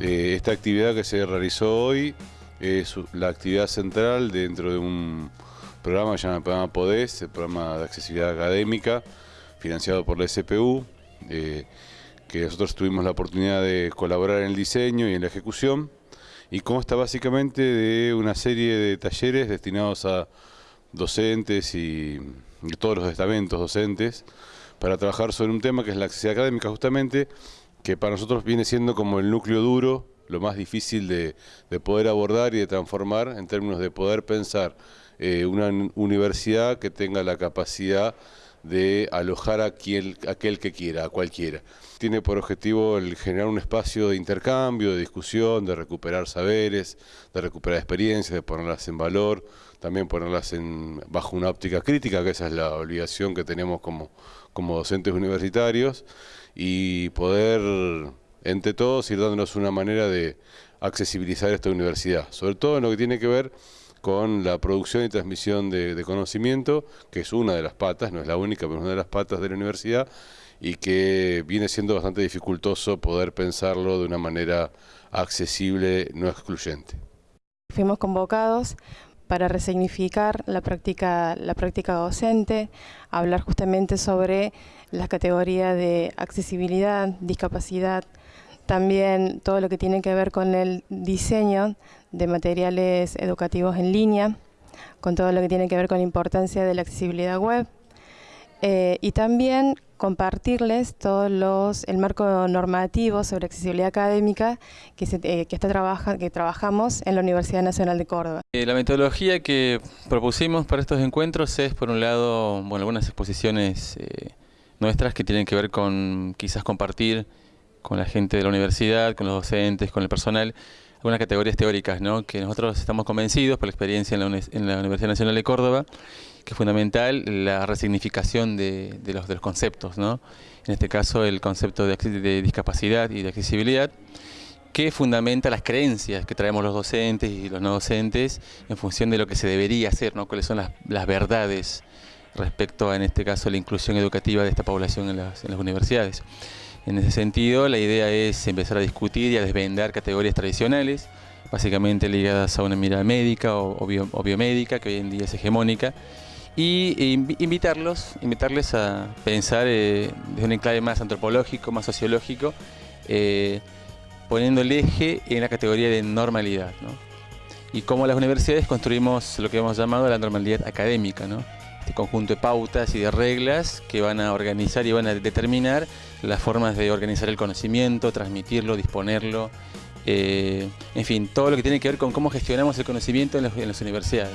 Eh, esta actividad que se realizó hoy es la actividad central dentro de un programa que se el programa PODES, el programa de accesibilidad académica, financiado por la SPU, eh, que nosotros tuvimos la oportunidad de colaborar en el diseño y en la ejecución, y consta básicamente de una serie de talleres destinados a docentes y, todos los estamentos docentes para trabajar sobre un tema que es la accesibilidad académica justamente, que para nosotros viene siendo como el núcleo duro, lo más difícil de, poder abordar y de transformar en términos de poder pensar eh, una universidad que tenga la capacidad de alojar a aquel que quiera, a cualquiera. Tiene por objetivo el generar un espacio de intercambio, de discusión, de recuperar saberes, de recuperar experiencias, de ponerlas en valor, también ponerlas en, bajo una óptica crítica, que esa es la obligación que tenemos como, como docentes universitarios, y poder, entre todos, ir dándonos una manera de accesibilizar esta universidad, sobre todo en lo que tiene que ver con la producción y transmisión de, conocimiento, que es una de las patas, no es la única, pero es una de las patas de la universidad, y que viene siendo bastante dificultoso poder pensarlo de una manera accesible, no excluyente. Fuimos convocados para resignificar la práctica, la práctica docente, hablar justamente sobre las categorías de accesibilidad, discapacidad, también todo lo que tiene que ver con el diseño de materiales educativos en línea, con todo lo que tiene que ver con la importancia de la accesibilidad web eh, y también compartirles todos los el marco normativo sobre accesibilidad académica que, eh, está que trabajamos en la Universidad Nacional de Córdoba. Eh, la metodología que propusimos para estos encuentros es por un lado bueno, algunas exposiciones nuestras que tienen que ver con quizás compartir con la gente de la universidad, con los docentes, con el personal, algunas categorías teóricas, ¿no? que nosotros estamos convencidos por la experiencia en la, Universidad Nacional de Córdoba, que es fundamental la resignificación de, los, de conceptos, ¿no? en este caso el concepto de, de discapacidad y de accesibilidad, que fundamenta las creencias que traemos los docentes y los no docentes en función de lo que se debería hacer, ¿no? cuáles son las, las verdades respecto a, en este caso, la inclusión educativa de esta población en las, en las universidades. En ese sentido, la idea es empezar a discutir y a desvendar categorías tradicionales, básicamente ligadas a una mirada médica o, biomédica, que hoy en día es hegemónica, y invitarlos, invitarles a pensar eh, desde un enclave más antropológico, más sociológico, eh, poniendo el eje en la categoría de normalidad. Y cómo las universidades construimos lo que hemos llamado la normalidad académica, ¿no? Este conjunto de pautas y de reglas que van a organizar y van a determinar las formas de organizar el conocimiento, transmitirlo, disponerlo, eh, en fin, todo lo que tiene que ver con cómo gestionamos el conocimiento en, las universidades.